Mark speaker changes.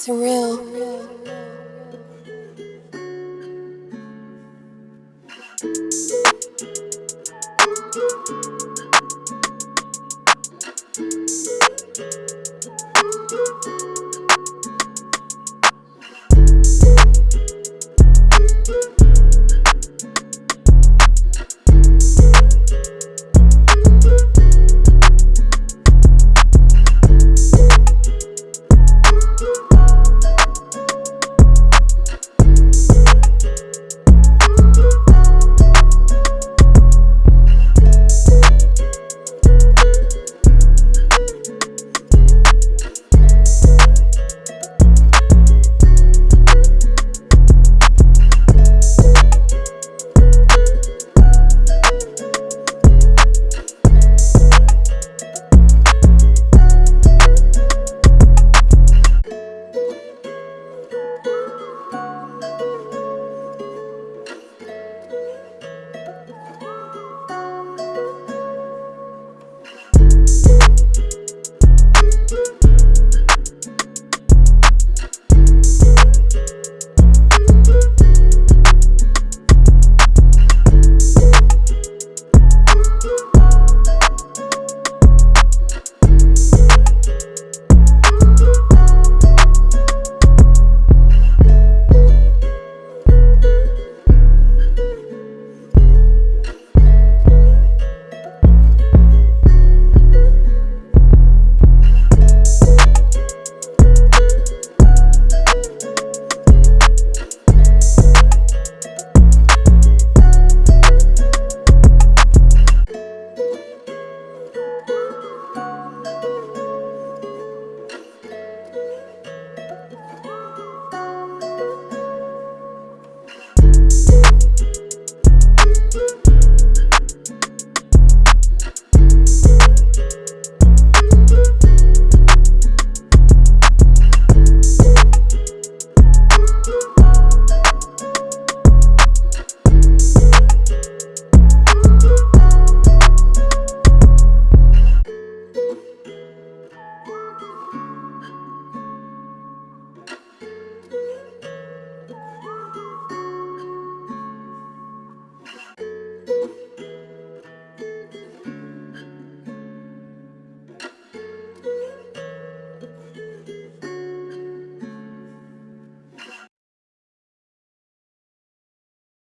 Speaker 1: surreal. surreal.